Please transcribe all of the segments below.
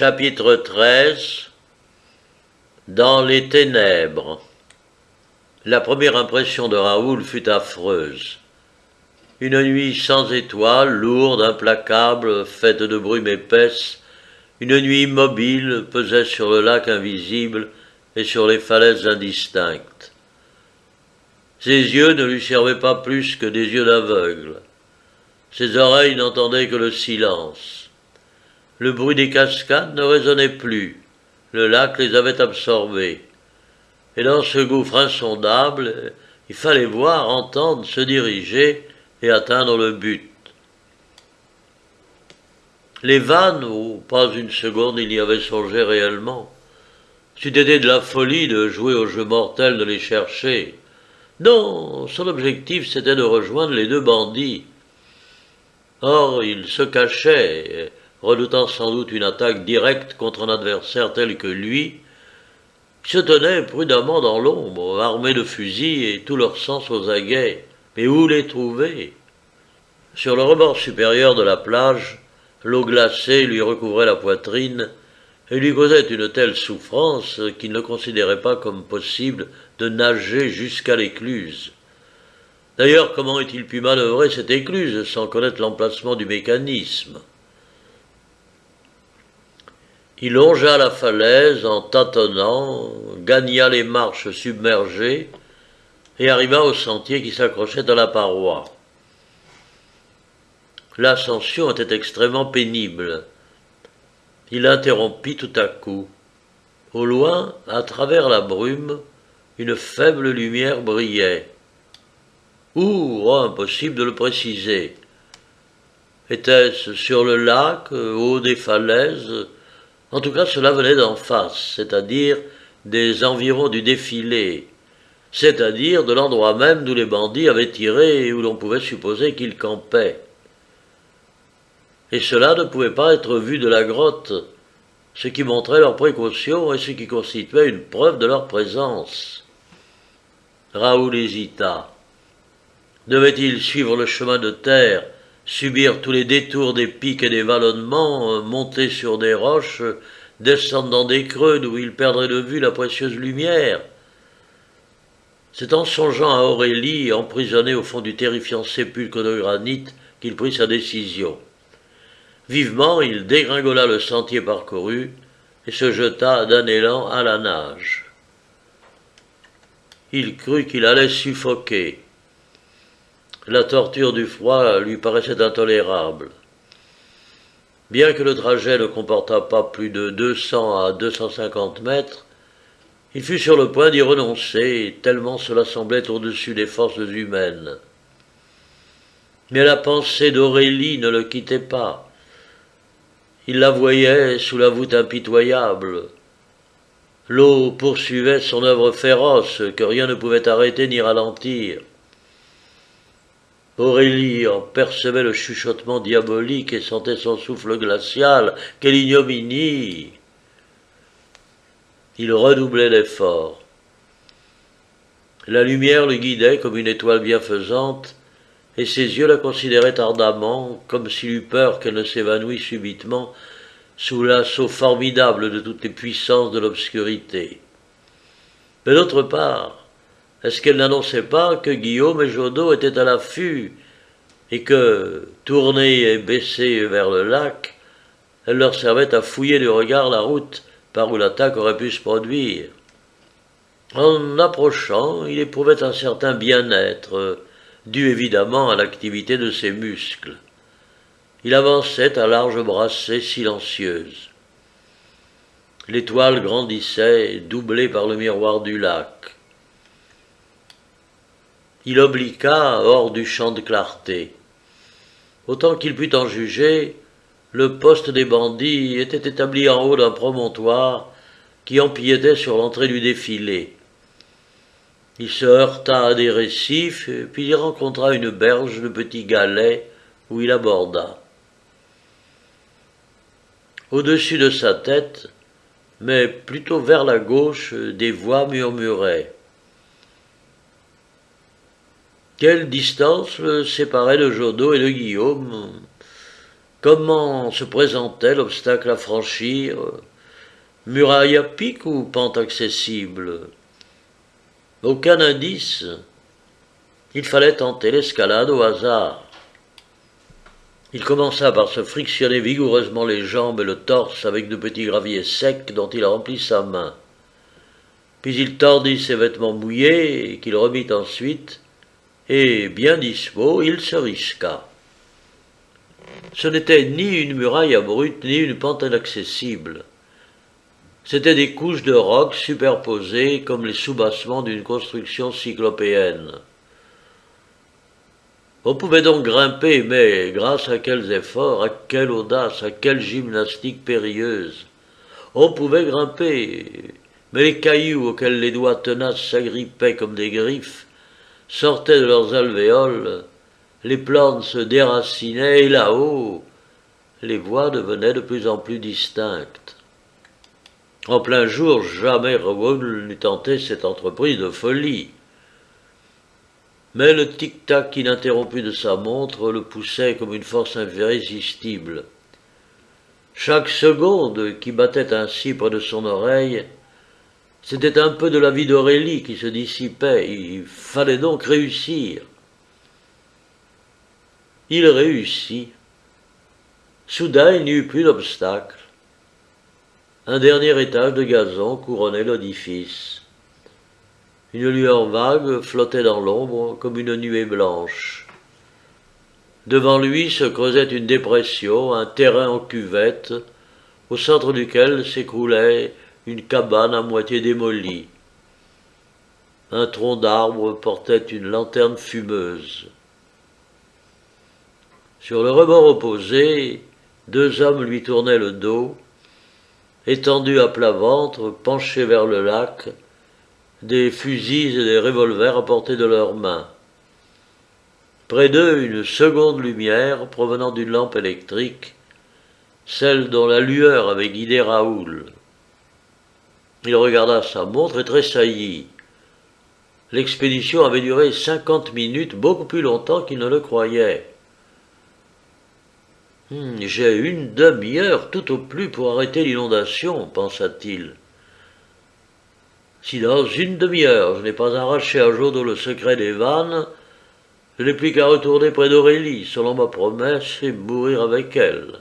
Chapitre 13 Dans les ténèbres La première impression de Raoul fut affreuse. Une nuit sans étoiles, lourde, implacable, faite de brume épaisse, une nuit immobile pesait sur le lac invisible et sur les falaises indistinctes. Ses yeux ne lui servaient pas plus que des yeux d'aveugle. Ses oreilles n'entendaient que le silence. Le bruit des cascades ne résonnait plus. Le lac les avait absorbés. Et dans ce gouffre insondable, il fallait voir, entendre, se diriger et atteindre le but. Les vannes, où pas une seconde il y avait songé réellement. C'eût été de la folie de jouer au jeu mortel de les chercher. Non, son objectif c'était de rejoindre les deux bandits. Or, il se cachait, redoutant sans doute une attaque directe contre un adversaire tel que lui, se tenait prudemment dans l'ombre, armé de fusils et tout leur sens aux aguets. Mais où les trouver? Sur le rebord supérieur de la plage, l'eau glacée lui recouvrait la poitrine et lui causait une telle souffrance qu'il ne considérait pas comme possible de nager jusqu'à l'écluse. D'ailleurs, comment est-il pu manœuvrer cette écluse sans connaître l'emplacement du mécanisme? Il longea la falaise en tâtonnant, gagna les marches submergées et arriva au sentier qui s'accrochait à la paroi. L'ascension était extrêmement pénible. Il interrompit tout à coup. Au loin, à travers la brume, une faible lumière brillait. Où oh, impossible de le préciser. Était-ce sur le lac, au haut des falaises, en tout cas, cela venait d'en face, c'est-à-dire des environs du défilé, c'est-à-dire de l'endroit même d'où les bandits avaient tiré et où l'on pouvait supposer qu'ils campaient. Et cela ne pouvait pas être vu de la grotte, ce qui montrait leur précaution et ce qui constituait une preuve de leur présence. Raoul hésita. Devait-il suivre le chemin de terre subir tous les détours des pics et des vallonnements, euh, monter sur des roches, descendre dans des creux d'où il perdrait de vue la précieuse lumière. C'est en songeant à Aurélie, emprisonnée au fond du terrifiant sépulcre de granit, qu'il prit sa décision. Vivement, il dégringola le sentier parcouru et se jeta d'un élan à la nage. Il crut qu'il allait suffoquer. La torture du froid lui paraissait intolérable. Bien que le trajet ne comportât pas plus de 200 à 250 mètres, il fut sur le point d'y renoncer, tellement cela semblait au-dessus des forces humaines. Mais la pensée d'Aurélie ne le quittait pas. Il la voyait sous la voûte impitoyable. L'eau poursuivait son œuvre féroce que rien ne pouvait arrêter ni ralentir. Aurélie en percevait le chuchotement diabolique et sentait son souffle glacial. Quelle ignominie Il redoublait l'effort. La lumière le guidait comme une étoile bienfaisante, et ses yeux la considéraient ardemment, comme s'il eût peur qu'elle ne s'évanouît subitement sous l'assaut formidable de toutes les puissances de l'obscurité. Mais d'autre part, est-ce qu'elle n'annonçait pas que Guillaume et Jodot étaient à l'affût et que, tournée et baissée vers le lac, elle leur servait à fouiller du regard la route par où l'attaque aurait pu se produire? En approchant, il éprouvait un certain bien-être, dû évidemment à l'activité de ses muscles. Il avançait à large brassée silencieuse. L'étoile grandissait, doublée par le miroir du lac il obliqua hors du champ de clarté. Autant qu'il put en juger, le poste des bandits était établi en haut d'un promontoire qui empiétait sur l'entrée du défilé. Il se heurta à des récifs, puis il rencontra une berge de petits galets où il aborda. Au-dessus de sa tête, mais plutôt vers la gauche, des voix murmuraient. Quelle distance le séparait de Jodot et de Guillaume? Comment se présentait l'obstacle à franchir? Muraille à pic ou pente accessible? Aucun indice. Il fallait tenter l'escalade au hasard. Il commença par se frictionner vigoureusement les jambes et le torse avec de petits graviers secs dont il remplit sa main. Puis il tordit ses vêtements mouillés, qu'il remit ensuite, et, bien dispo, il se risqua. Ce n'était ni une muraille abrupte, ni une pente inaccessible. C'étaient des couches de roc superposées comme les soubassements d'une construction cyclopéenne. On pouvait donc grimper, mais grâce à quels efforts, à quelle audace, à quelle gymnastique périlleuse. On pouvait grimper, mais les cailloux auxquels les doigts tenaces s'agrippaient comme des griffes sortaient de leurs alvéoles, les plantes se déracinaient et là-haut, les voix devenaient de plus en plus distinctes. En plein jour, jamais Raoul n'eût tenté cette entreprise de folie. Mais le tic-tac ininterrompu de sa montre le poussait comme une force irrésistible. Chaque seconde qui battait ainsi près de son oreille, c'était un peu de la vie d'Aurélie qui se dissipait. Il fallait donc réussir. Il réussit. Soudain, il n'y eut plus d'obstacle. Un dernier étage de gazon couronnait l'édifice. Une lueur vague flottait dans l'ombre comme une nuée blanche. Devant lui se creusait une dépression, un terrain en cuvette, au centre duquel s'écroulait une cabane à moitié démolie. Un tronc d'arbre portait une lanterne fumeuse. Sur le rebord opposé, deux hommes lui tournaient le dos, étendus à plat ventre, penchés vers le lac, des fusils et des revolvers à portée de leurs mains. Près d'eux, une seconde lumière provenant d'une lampe électrique, celle dont la lueur avait guidé Raoul. Il regarda sa montre et tressaillit. L'expédition avait duré cinquante minutes, beaucoup plus longtemps qu'il ne le croyait. Hmm, j'ai une demi-heure tout au plus pour arrêter l'inondation, pensa-t-il. Si dans une demi-heure je n'ai pas arraché à Jodo le secret des vannes, je n'ai plus qu'à retourner près d'Aurélie, selon ma promesse, et mourir avec elle.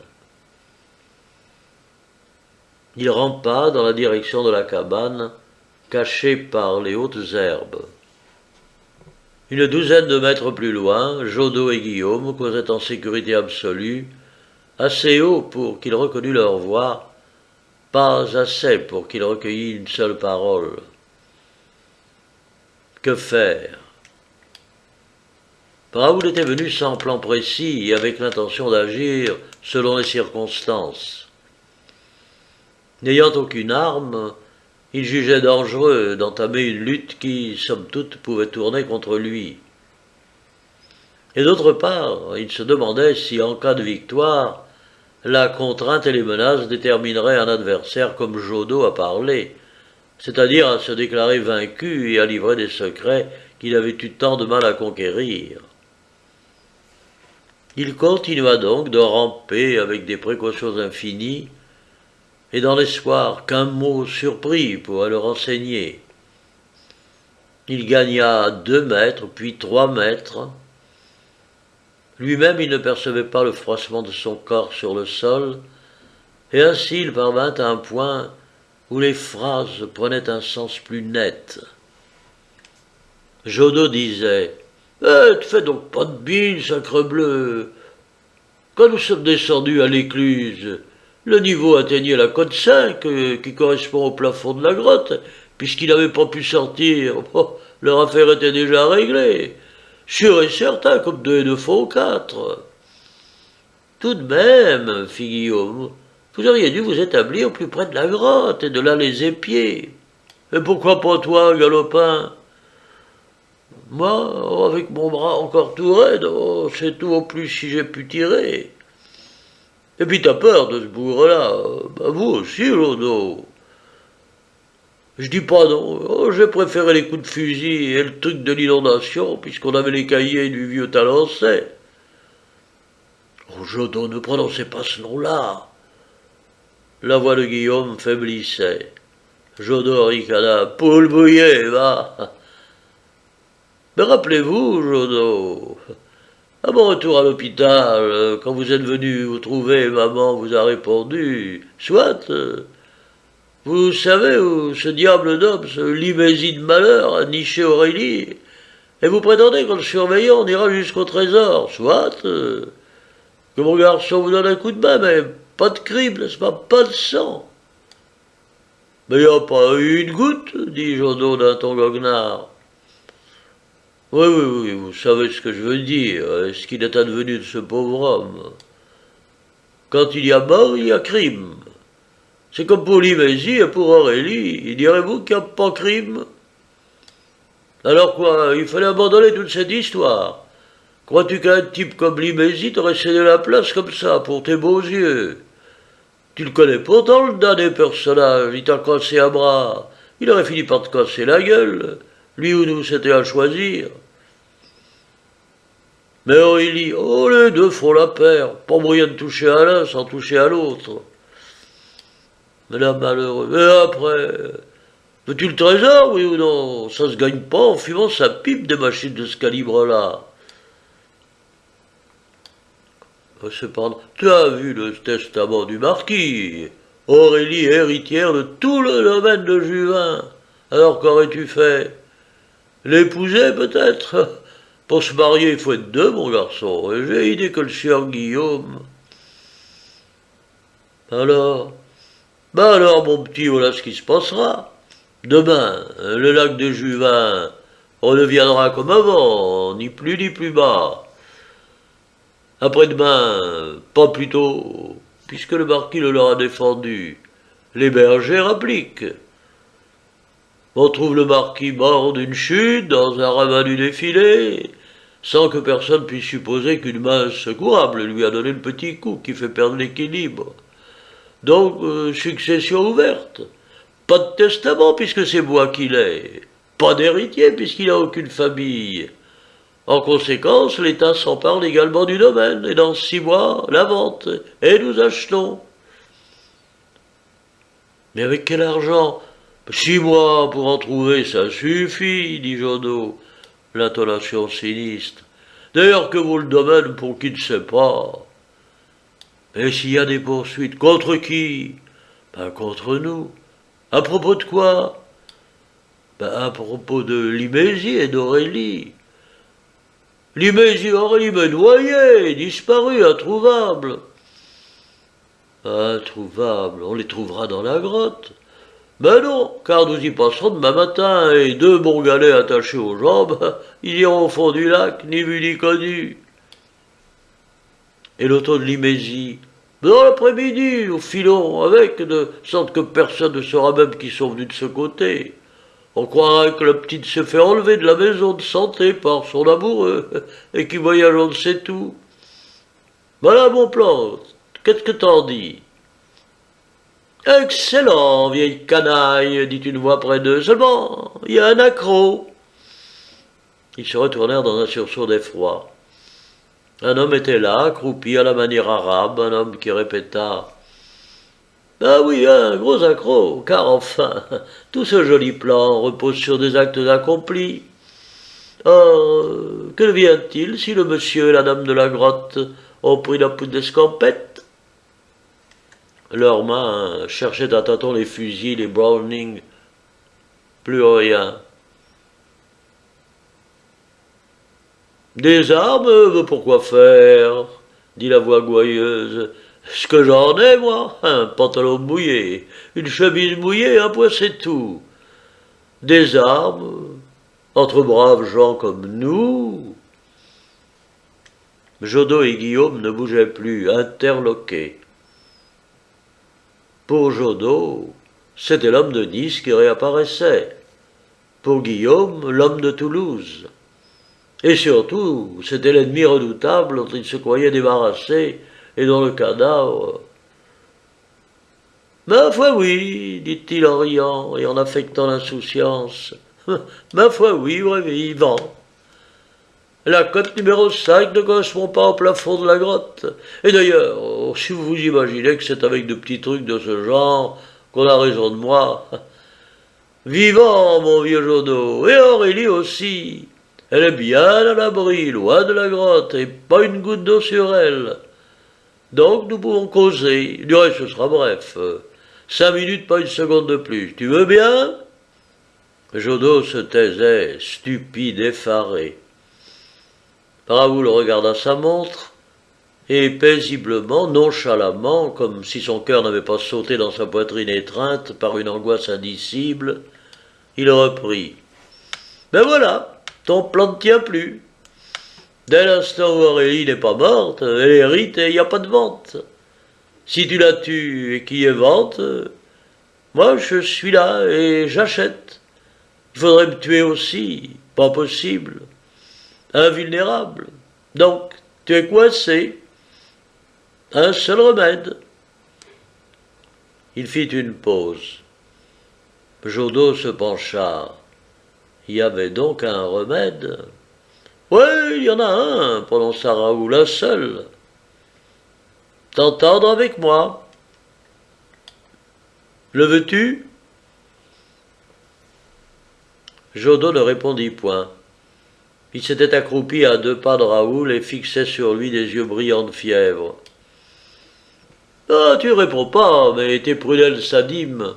Il rampa dans la direction de la cabane, cachée par les hautes herbes. Une douzaine de mètres plus loin, Jodo et Guillaume causaient en sécurité absolue, assez haut pour qu'il reconnût leur voix, pas assez pour qu'il recueillît une seule parole. Que faire? Raoul était venu sans plan précis et avec l'intention d'agir selon les circonstances. N'ayant aucune arme, il jugeait dangereux d'entamer une lutte qui, somme toute, pouvait tourner contre lui. Et d'autre part, il se demandait si, en cas de victoire, la contrainte et les menaces détermineraient un adversaire comme Jodo à parler, c'est-à-dire à se déclarer vaincu et à livrer des secrets qu'il avait eu tant de mal à conquérir. Il continua donc de ramper avec des précautions infinies, et dans l'espoir qu'un mot surpris pourrait le renseigner. Il gagna deux mètres, puis trois mètres, lui-même, il ne percevait pas le froissement de son corps sur le sol, et ainsi il parvint à un point où les phrases prenaient un sens plus net. Jodo disait Eh, te fais donc pas de bile, sacre bleu Quand nous sommes descendus à l'écluse, le niveau atteignait la côte 5, euh, qui correspond au plafond de la grotte, puisqu'il n'avait pas pu sortir. leur affaire était déjà réglée. Sûr et certain, comme deux et deux fois quatre. Tout de même, fit Guillaume, vous auriez dû vous établir plus près de la grotte et de là les épier. Et pourquoi pas toi, galopin? Moi, avec mon bras encore tout raide, oh, c'est tout au plus si j'ai pu tirer. Et puis t'as peur de ce bourre-là. Bah vous aussi, Lodo. Je dis pas non. Oh, j'ai préféré les coups de fusil et le truc de l'inondation, puisqu'on avait les cahiers du vieux Talencet. Oh, Jodot, ne prononcez pas ce nom-là. La voix de Guillaume faiblissait. Jodot ricana. Poule bouillée, va. Mais rappelez-vous, Jodot, à mon retour à l'hôpital, quand vous êtes venu vous trouver, maman vous a répondu Soit, vous savez où ce diable d'homme, ce limésie de malheur, a niché Aurélie, et vous prétendez qu'en le surveillant, on ira jusqu'au trésor. Soit, que mon garçon vous donne un coup de main, mais pas de crime, n'est-ce pas Pas de sang. Mais il n'y a pas eu une goutte, dit Jodot d'un ton goguenard. Oui, oui, oui, vous savez ce que je veux dire, ce qu'il est advenu de ce pauvre homme? Quand il y a mort, il y a crime. C'est comme pour Limésie et pour Aurélie. Direz-vous qu'il n'y a pas crime? Alors quoi, il fallait abandonner toute cette histoire. Crois-tu qu'un type comme Limésie t'aurait cédé la place comme ça, pour tes beaux yeux? Tu le connais pourtant, le damné personnage, il t'a cassé un bras. Il aurait fini par te casser la gueule. Lui ou nous, c'était à choisir. Mais Aurélie, oh, les deux font la paire, pas moyen de toucher à l'un sans toucher à l'autre. Mais la malheureuse, mais après, veux-tu le trésor, oui ou non? Ça se gagne pas en fumant sa pipe des machines de ce calibre-là. Cependant, tu as vu le testament du marquis? Aurélie héritière de tout le domaine de Juvin. Alors qu'aurais-tu fait? L'épouser peut-être? Pour se marier, il faut être deux, mon garçon, j'ai idée que le sieur Guillaume. Alors? Ben alors, mon petit, voilà ce qui se passera. Demain, le lac de Juvin redeviendra comme avant, ni plus ni plus bas. Après-demain, pas plus tôt, puisque le marquis le leur a défendu, les bergers appliquent. On trouve le marquis mort d'une chute dans un ramas du défilé, sans que personne puisse supposer qu'une main secourable lui a donné le petit coup qui fait perdre l'équilibre. Donc, euh, succession ouverte. Pas de testament puisque c'est moi qui l'ai. Pas d'héritier puisqu'il n'a aucune famille. En conséquence, l'État s'empare également du domaine, et dans six mois, la vente, et nous achetons. Mais avec quel argent? Six mois pour en trouver, ça suffit, dit Jodot, l'intonation sinistre. D'ailleurs, que vaut le domaine pour qui ne sait pas? Mais s'il y a des poursuites, contre qui? Ben contre nous. À propos de quoi? Ben à propos de Limésie et d'Aurélie. Limésie, Aurélie me noyait, disparu, introuvable. Introuvable, on les trouvera dans la grotte. Ben non, car nous y passerons demain matin, et deux bons galets attachés aux jambes, ils iront au fond du lac, ni vu ni connu. Et l'auto de Limésie, dans l'après-midi, au filon, avec, de sorte que personne ne saura même qui sont venus de ce côté. On croirait que la petite se fait enlever de la maison de santé par son amoureux, et qui voyage on ne sait tout. Voilà mon plan, qu'est-ce que t'en dis? Excellent, vieille canaille, dit une voix près d'eux. Seulement, il y a un accro. Ils se retournèrent dans un sursaut d'effroi. Un homme était là, accroupi à la manière arabe, un homme qui répéta Ah oui, un gros accro, car enfin, tout ce joli plan repose sur des actes accomplis. Or, que devient-il si le monsieur et la dame de la grotte ont pris la poudre d'escampette? Leurs mains cherchaient à tâtons les fusils, les Browning. Plus rien. Des armes, pourquoi faire dit la voix gouailleuse. Ce que j'en ai, moi, un pantalon mouillé, une chemise mouillée, un point, c'est tout. Des armes, entre braves gens comme nous. Jodot et Guillaume ne bougeaient plus, interloqués. Pour Jodot, c'était l'homme de Nice qui réapparaissait. Pour Guillaume, l'homme de Toulouse. Et surtout, c'était l'ennemi redoutable dont il se croyait débarrassé et dont le cadavre. Ma foi, oui, dit-il en riant et en affectant l'insouciance. Ma foi, oui, vrai vivant. La cote numéro 5 ne correspond pas au plafond de la grotte. Et d'ailleurs, si vous vous imaginez que c'est avec de petits trucs de ce genre qu'on a raison de moi. Vivant, mon vieux Jodo, et Aurélie aussi. Elle est bien à l'abri, loin de la grotte, et pas une goutte d'eau sur elle. Donc nous pouvons causer. Du reste, ce sera bref. Cinq minutes, pas une seconde de plus. Tu veux bien? Jodo se taisait, stupide, effaré. Raoul regarda sa montre, et paisiblement, nonchalamment, comme si son cœur n'avait pas sauté dans sa poitrine étreinte par une angoisse indicible, il reprit. Ben voilà, ton plan ne tient plus. Dès l'instant où Aurélie n'est pas morte, elle hérite et il n'y a pas de vente. Si tu la tues et qu'il y ait vente, moi je suis là et j'achète. Il faudrait me tuer aussi, pas possible. Invulnérable. Donc, tu es coincé. Un seul remède. Il fit une pause. Jodo se pencha. Il y avait donc un remède Oui, il y en a un, prononça Raoul, un seul. T'entendre avec moi Le veux-tu? Jodo ne répondit point. Il s'était accroupi à deux pas de Raoul et fixait sur lui des yeux brillants de fièvre. Ah, tu réponds pas, mais tes prunelles s'animent.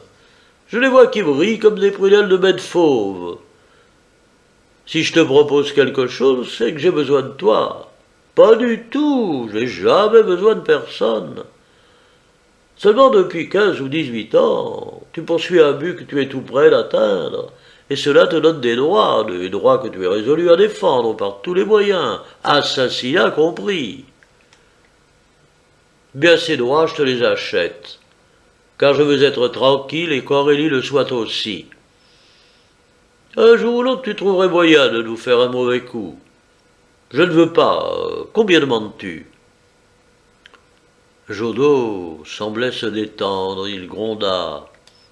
Je les vois qui brillent comme des prunelles de bête fauve. Si je te propose quelque chose, c'est que j'ai besoin de toi. Pas du tout, j'ai jamais besoin de personne. Seulement depuis quinze ou dix-huit ans, tu poursuis un but que tu es tout près d'atteindre, et cela te donne des droits, des droits que tu es résolu à défendre par tous les moyens, assassinat compris. Bien ces droits, je te les achète, car je veux être tranquille et qu'Aurélie le soit aussi. Un jour ou l'autre, tu trouverais moyen de nous faire un mauvais coup. Je ne veux pas. Combien demandes-tu? Jodo semblait se détendre. Il gronda.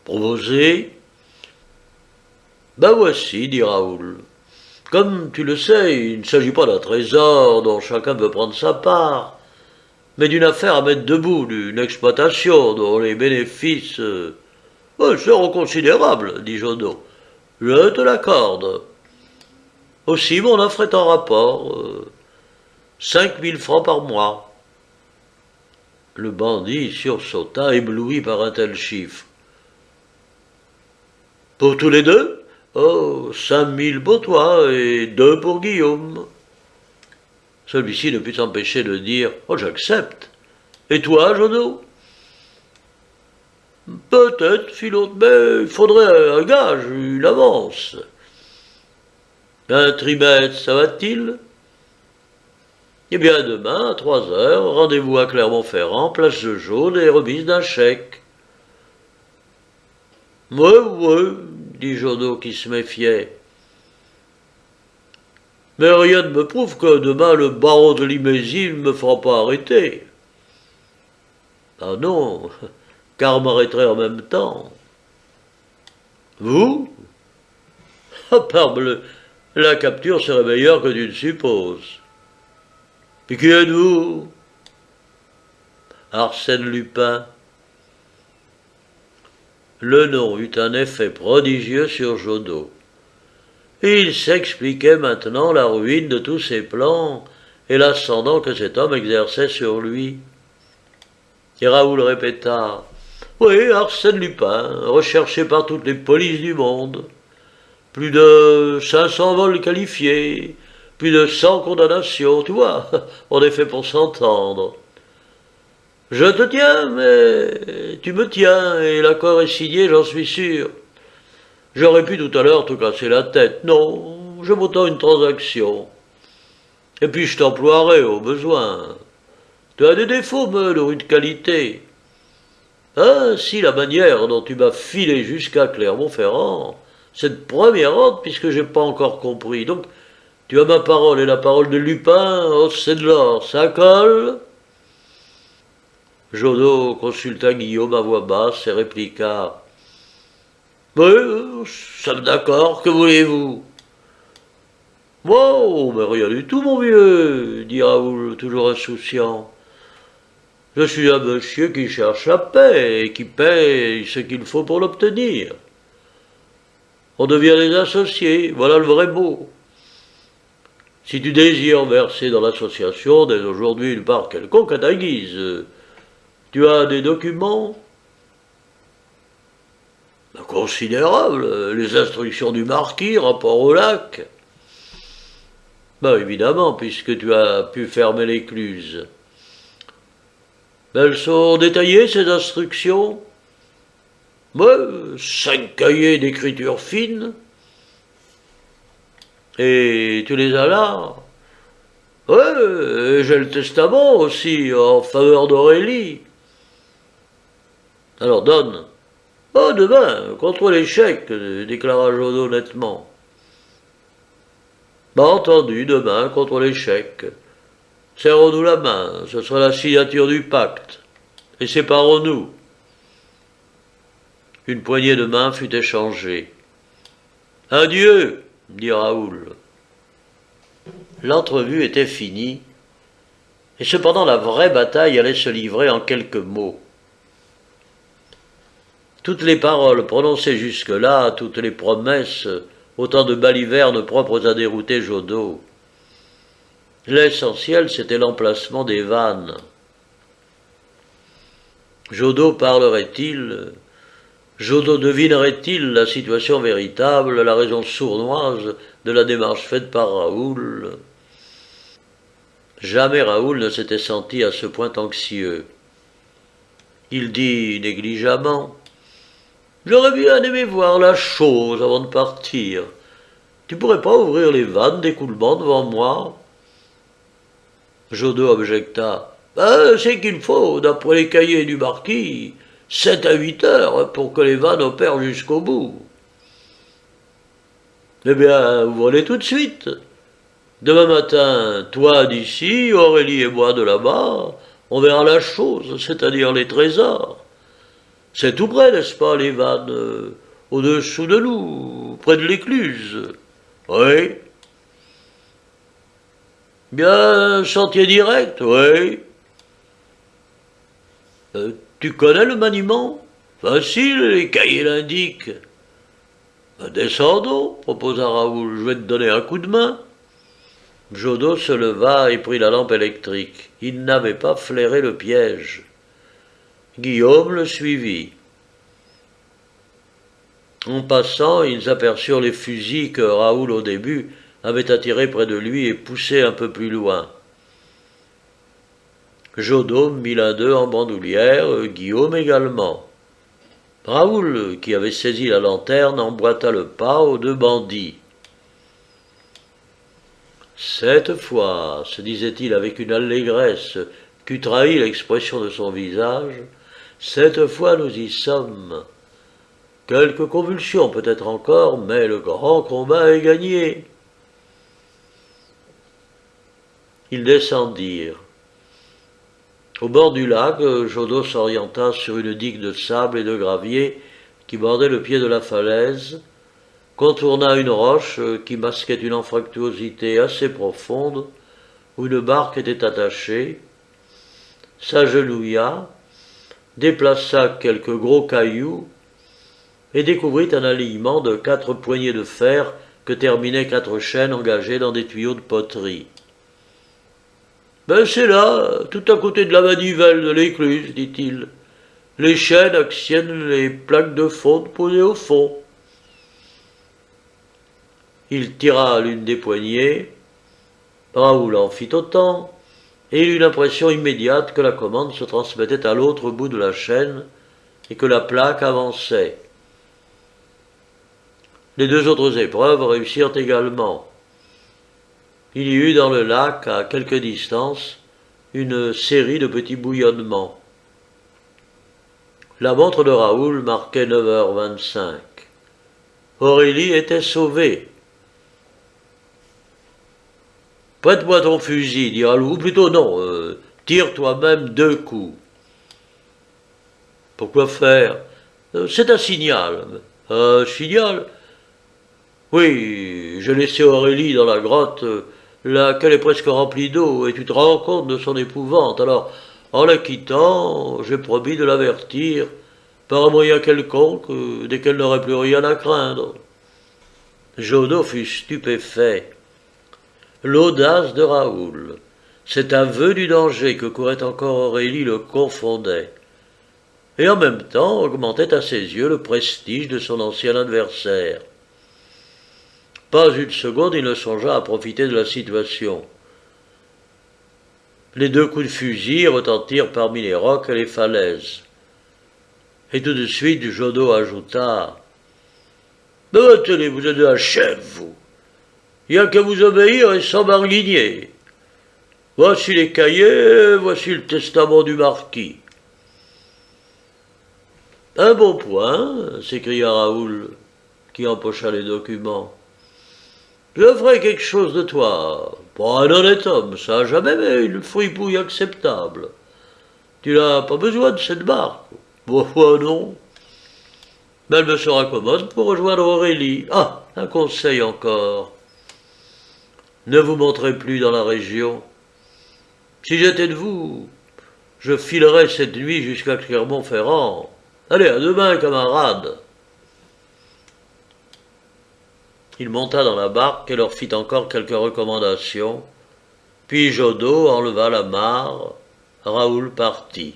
Proposé Ben voici, dit Raoul. Comme tu le sais, il ne s'agit pas d'un trésor dont chacun peut prendre sa part mais d'une affaire à mettre debout, d'une exploitation dont les bénéfices euh, seront considérables, dit Jodo. Je te l'accorde. Aussi, mon offre est en rapport. Euh, cinq mille francs par mois. Le bandit sursauta, ébloui par un tel chiffre. Pour tous les deux? Oh, cinq mille pour toi et deux pour Guillaume. Celui-ci ne put s'empêcher de dire Oh, j'accepte. Et toi, Jodo Peut-être, fit l'autre, mais il faudrait un gage, une avance. Un trimètre, ça va-t-il? Eh bien, demain, à trois heures, rendez-vous à Clermont-Ferrand, place de jaune et remise d'un chèque. Oui, oui, dit Jodo qui se méfiait. Mais rien ne me prouve que demain le baron de Limésie ne me fera pas arrêter. Ah non, car m'arrêterait en même temps. Vous? Ah, parbleu, la capture serait meilleure que tu ne supposes. Et qui êtes-vous? Arsène Lupin. Le nom eut un effet prodigieux sur Jodo. Il s'expliquait maintenant la ruine de tous ses plans et l'ascendant que cet homme exerçait sur lui. Et Raoul répéta Oui, Arsène Lupin, recherché par toutes les polices du monde. Plus de 500 vols qualifiés, plus de 100 condamnations, tu vois, on est fait pour s'entendre. Je te tiens, mais tu me tiens, et l'accord est signé, j'en suis sûr. J'aurais pu tout à l'heure te casser la tête. Non, je m'entends une transaction. Et puis je t'emploierai au besoin. Tu as des défauts, me de rude qualité. Ainsi, la manière dont tu m'as filé jusqu'à Clermont-Ferrand, cette première ordre, puisque j'ai pas encore compris. Donc, tu as ma parole et la parole de Lupin, oh, c'est de l'or, ça colle? Jodo consulta Guillaume à voix basse et répliqua oui, sommes d'accord, que voulez-vous Oh, mais rien du tout, mon vieux, dit Raoul, toujours insouciant. Je suis un monsieur qui cherche la paix et qui paye ce qu'il faut pour l'obtenir. On devient les associés, voilà le vrai mot. Si tu désires verser dans l'association dès aujourd'hui une part quelconque à ta guise, tu as des documents? Considérables, les instructions du marquis, rapport au lac. Ben évidemment, puisque tu as pu fermer l'écluse. elles sont détaillées, ces instructions? Ben, cinq cahiers d'écriture fine. Et tu les as là? Ouais, j'ai le testament aussi en faveur d'Aurélie. Alors donne. Oh, demain, contre l'échec, déclara Jodo nettement. Bah entendu, demain, contre l'échec. Serrons-nous la main, ce sera la signature du pacte. Et séparons-nous. Une poignée de main fut échangée. Adieu, dit Raoul. L'entrevue était finie, et cependant la vraie bataille allait se livrer en quelques mots. Toutes les paroles prononcées jusque-là, toutes les promesses, autant de balivernes propres à dérouter Jodot. L'essentiel, c'était l'emplacement des vannes. Jodot parlerait-il? Jodot devinerait-il la situation véritable, la raison sournoise de la démarche faite par Raoul? Jamais Raoul ne s'était senti à ce point anxieux. Il dit négligemment J'aurais bien aimé voir la chose avant de partir. Tu pourrais pas ouvrir les vannes d'écoulement devant moi? Jodo objecta. Ben, c'est qu'il faut, d'après les cahiers du marquis, sept à huit heures pour que les vannes opèrent jusqu'au bout. Eh bien, ouvrez-les tout de suite. Demain matin, toi d'ici, Aurélie et moi de là-bas, on verra la chose, c'est-à-dire les trésors. C'est tout près, n'est-ce pas, les vannes euh, Au-dessous de nous, près de l'écluse. Oui. Bien, sentier direct, oui. Euh, tu connais le maniement? Facile, les cahiers l'indiquent. Descendons, proposa Raoul, je vais te donner un coup de main. Jodo se leva et prit la lampe électrique. Il n'avait pas flairé le piège. Guillaume le suivit. En passant, ils aperçurent les fusils que Raoul au début avait attirés près de lui et poussés un peu plus loin. Jodôme mit l'un d'eux en bandoulière, Guillaume également. Raoul, qui avait saisi la lanterne, emboîta le pas aux deux bandits. Cette fois, se disait-il avec une allégresse qu'eût trahi l'expression de son visage, cette fois nous y sommes. Quelques convulsions peut-être encore, mais le grand combat est gagné. Ils descendirent. Au bord du lac, Jodo s'orienta sur une digue de sable et de gravier qui bordait le pied de la falaise, contourna une roche qui masquait une anfractuosité assez profonde, où une barque était attachée, s'agenouilla, déplaça quelques gros cailloux et découvrit un alignement de quatre poignées de fer que terminaient quatre chaînes engagées dans des tuyaux de poterie. Ben c'est là, tout à côté de la manivelle de l'écluse, dit-il. Les chaînes actionnent les plaques de fonte posées au fond. Il tira l'une des poignées, Raoul en fit autant, et il eut l'impression immédiate que la commande se transmettait à l'autre bout de la chaîne et que la plaque avançait. Les deux autres épreuves réussirent également. Il y eut dans le lac, à quelque distance, une série de petits bouillonnements. La montre de Raoul marquait 9h25. Aurélie était sauvée. Prête-moi ton fusil, dit ou plutôt non, euh, tire toi-même deux coups. Pourquoi faire? Euh, C'est un signal. Un signal? Oui, j'ai laissé Aurélie dans la grotte, laquelle est presque remplie d'eau, et tu te rends compte de son épouvante. Alors, en la quittant, j'ai promis de l'avertir par un moyen quelconque, dès qu'elle n'aurait plus rien à craindre. Jodo fut stupéfait. L'audace de Raoul, cet aveu du danger que courait encore Aurélie le confondait, et en même temps augmentait à ses yeux le prestige de son ancien adversaire. Pas une seconde il ne songea à profiter de la situation. Les deux coups de fusil retentirent parmi les rocs et les falaises. Et tout de suite, Jodo ajouta Mais tenez, vous êtes un chef, vous. Il n'y a qu'à vous obéir et sans barguigner. Voici les cahiers, voici le testament du marquis. Un bon point, s'écria Raoul, qui empocha les documents. Je ferai quelque chose de toi. Pas un honnête homme, ça, jamais, mais une fripouille acceptable. Tu n'as pas besoin de cette barque. Pourquoi non? Mais elle me sera commode pour rejoindre Aurélie. Ah, un conseil encore. Ne vous montrez plus dans la région. Si j'étais de vous, je filerais cette nuit jusqu'à Clermont-Ferrand. Allez, à demain, camarade. Il monta dans la barque et leur fit encore quelques recommandations. Puis Jodo enleva la mare. Raoul partit.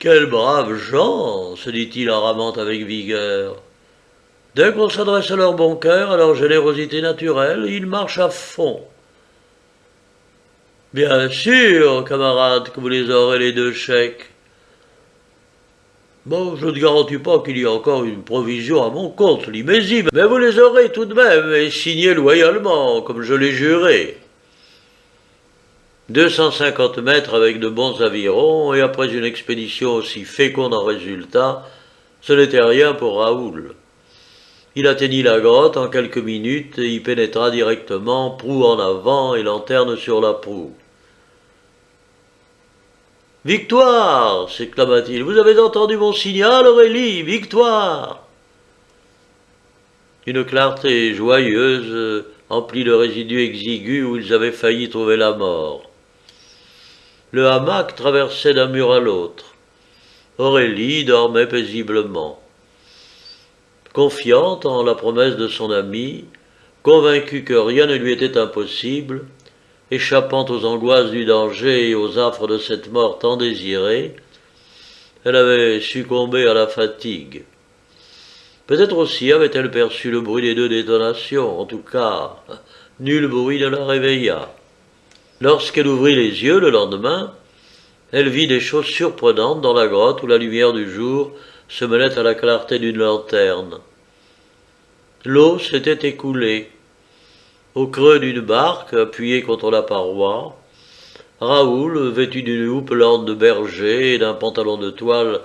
Quels braves gens se dit-il en ramant avec vigueur. Dès qu'on s'adresse à leur bon cœur, à leur générosité naturelle, ils marchent à fond. Bien sûr, camarade, que vous les aurez les deux chèques. Bon, je ne garantis pas qu'il y ait encore une provision à mon compte, Limésie, mais vous les aurez tout de même et signés loyalement, comme je l'ai juré. 250 mètres avec de bons avirons, et après une expédition aussi féconde en résultats, ce n'était rien pour Raoul. Il atteignit la grotte en quelques minutes et y pénétra directement, proue en avant et lanterne sur la proue. Victoire s'exclama-t-il. Vous avez entendu mon signal, Aurélie Victoire Une clarté joyeuse emplit le résidu exigu où ils avaient failli trouver la mort. Le hamac traversait d'un mur à l'autre. Aurélie dormait paisiblement. Confiante en la promesse de son ami, convaincue que rien ne lui était impossible, échappant aux angoisses du danger et aux affres de cette mort tant désirée, elle avait succombé à la fatigue. Peut-être aussi avait-elle perçu le bruit des deux détonations, en tout cas, nul bruit ne la réveilla. Lorsqu'elle ouvrit les yeux le lendemain, elle vit des choses surprenantes dans la grotte où la lumière du jour se mêlait à la clarté d'une lanterne. L'eau s'était écoulée, au creux d'une barque appuyée contre la paroi, Raoul, vêtu d'une houppelande de berger et d'un pantalon de toile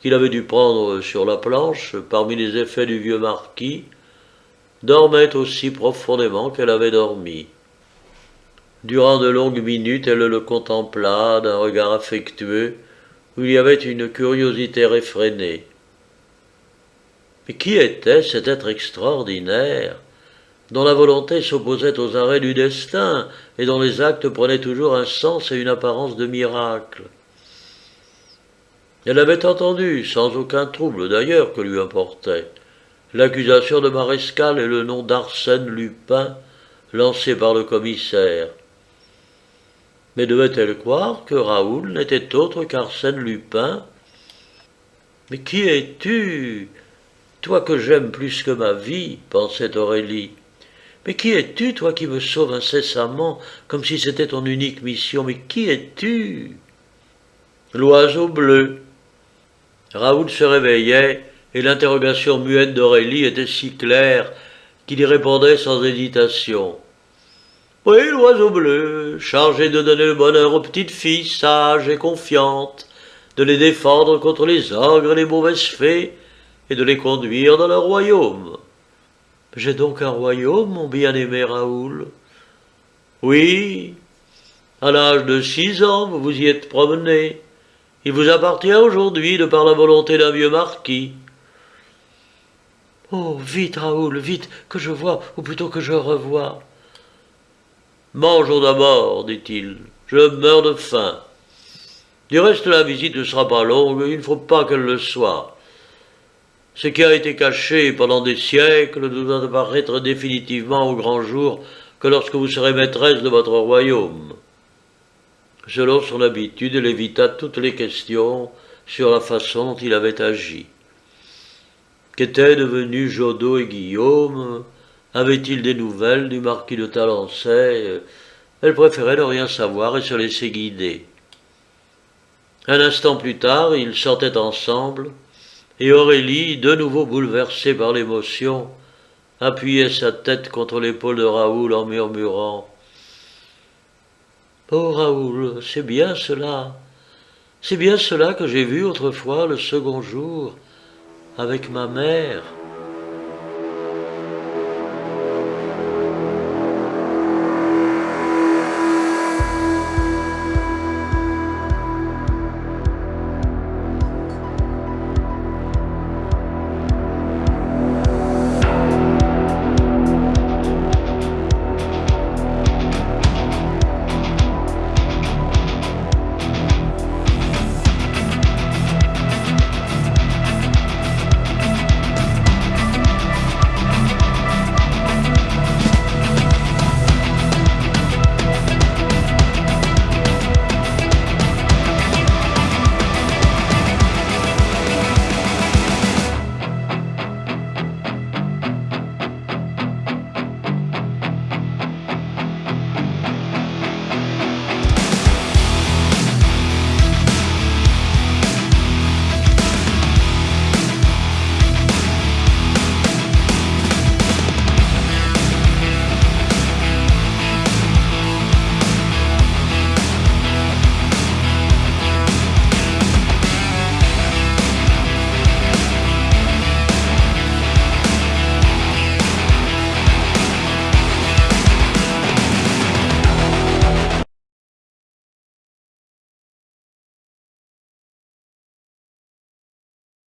qu'il avait dû prendre sur la planche parmi les effets du vieux marquis, dormait aussi profondément qu'elle avait dormi. Durant de longues minutes, elle le contempla d'un regard affectueux où il y avait une curiosité réfrénée. Mais qui était cet être extraordinaire dont la volonté s'opposait aux arrêts du destin et dont les actes prenaient toujours un sens et une apparence de miracle? Elle avait entendu, sans aucun trouble d'ailleurs que lui importait, l'accusation de Marescal et le nom d'Arsène Lupin lancé par le commissaire. Mais devait-elle croire que Raoul n'était autre qu'Arsène Lupin? Mais qui es-tu? Toi que j'aime plus que ma vie, pensait Aurélie. Mais qui es-tu, toi qui me sauves incessamment, comme si c'était ton unique mission? Mais qui es-tu? L'oiseau bleu. Raoul se réveillait, et l'interrogation muette d'Aurélie était si claire qu'il y répondait sans hésitation. Oui, l'oiseau bleu, chargé de donner le bonheur aux petites filles sages et confiantes, de les défendre contre les ogres et les mauvaises fées, et de les conduire dans leur royaume. J'ai donc un royaume, mon bien-aimé Raoul. Oui, à l'âge de six ans, vous vous y êtes promené. Il vous appartient aujourd'hui de par la volonté d'un vieux marquis. Oh, vite, Raoul, vite, que je vois, ou plutôt que je revois. Mangeons d'abord, dit-il. Je meurs de faim. Du reste, la visite ne sera pas longue, il ne faut pas qu'elle le soit. Ce qui a été caché pendant des siècles ne doit apparaître définitivement au grand jour que lorsque vous serez maîtresse de votre royaume. Selon son habitude, elle évita toutes les questions sur la façon dont il avait agi. Qu'étaient devenus Jodot et Guillaume Avait-il des nouvelles du marquis de Talençay Elle préférait ne rien savoir et se laisser guider. Un instant plus tard, ils sortaient ensemble, et Aurélie, de nouveau bouleversée par l'émotion, appuyait sa tête contre l'épaule de Raoul en murmurant Oh Raoul, c'est bien cela, c'est bien cela que j'ai vu autrefois le second jour avec ma mère.